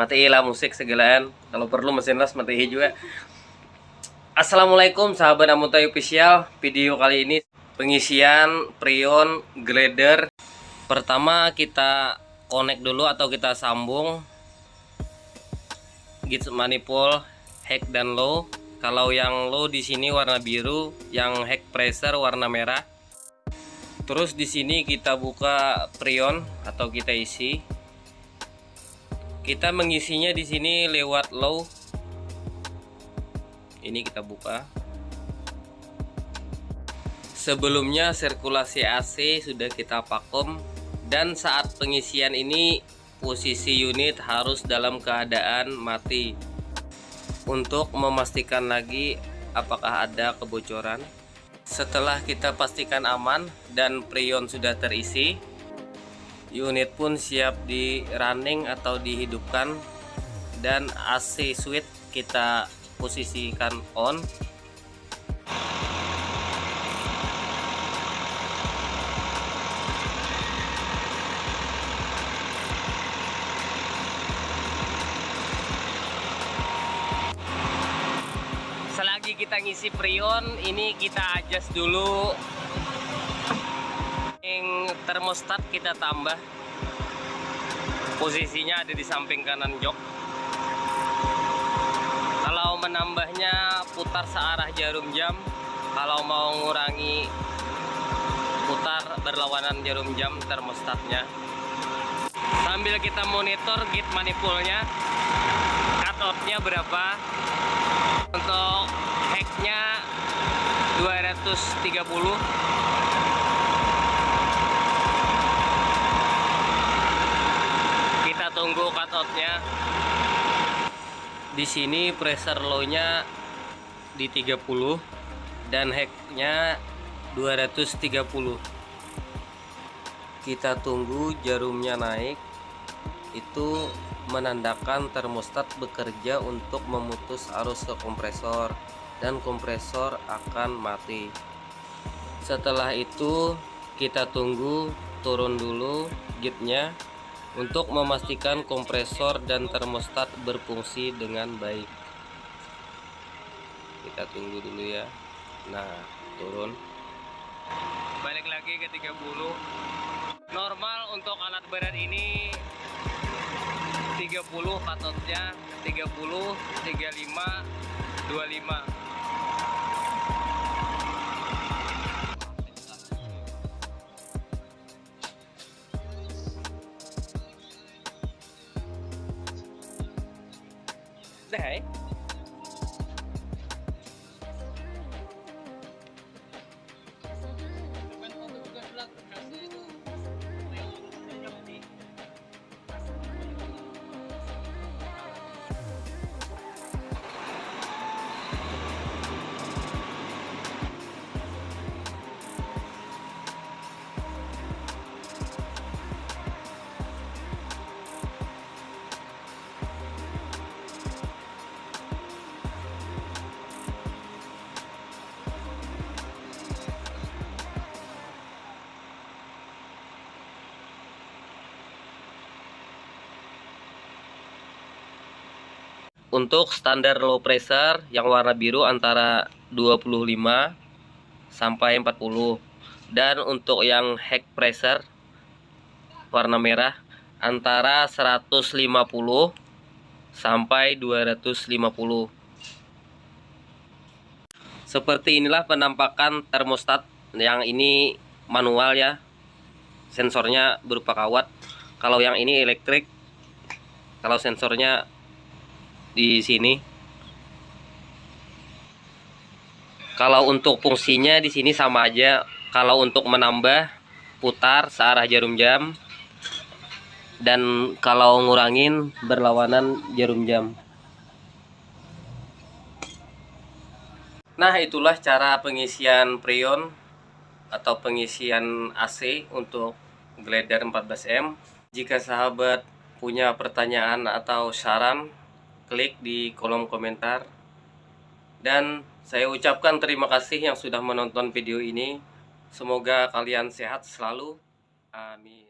Matiin lah musik segelaan. Kalau perlu mesin las matiin juga. Assalamualaikum sahabat Amutai Official. Video kali ini pengisian Prion Glider. Pertama kita connect dulu atau kita sambung gauge manifold heck dan low. Kalau yang low di sini warna biru, yang heck pressure warna merah. Terus di sini kita buka prion atau kita isi. Kita mengisinya di sini lewat low. Ini kita buka. Sebelumnya sirkulasi AC sudah kita vakum dan saat pengisian ini posisi unit harus dalam keadaan mati untuk memastikan lagi apakah ada kebocoran setelah kita pastikan aman dan prion sudah terisi unit pun siap di running atau dihidupkan. Dan AC switch kita posisikan on. Selagi kita ngisi prion ini kita adjust dulu termostat kita tambah. Posisinya ada di samping kanan jok. Kalau menambahnya putar searah jarum jam kalau mau ngurangi putar berlawanan jarum jam termostatnya. Sambil kita monitor gate manifoldnya cutoutnya berapa? Untuk hacknya 230 kita tunggu cutoutnya. Di sini pressure low nya di 30 dan hacknya 230 kita tunggu jarumnya naik. Itu menandakan termostat bekerja untuk memutus arus ke kompresor dan kompresor akan mati. Setelah itu kita tunggu turun dulu gitnya untuk memastikan kompresor dan termostat berfungsi dengan baik. Kita tunggu dulu ya. Nah turun. Balik lagi ke 30 normal untuk alat berat ini 30 katotnya 30 35 25 Zay. Untuk standar low pressure yang warna biru antara 25 sampai 40 dan untuk yang high pressure warna merah antara 150 sampai 250. Seperti inilah penampakan termostat yang ini manual ya. Sensornya berupa kawat. Kalau yang ini elektrik kalau sensornya di sini. Kalau untuk fungsinya di sini sama aja. Kalau untuk menambah putar searah jarum jam dan kalau ngurangin berlawanan jarum jam. Nah, itulah cara pengisian preon atau pengisian AC untuk glider 14M. Jika sahabat punya pertanyaan atau saran klik di kolom komentar. Dan saya ucapkan terima kasih yang sudah menonton video ini. Semoga kalian sehat selalu. Amin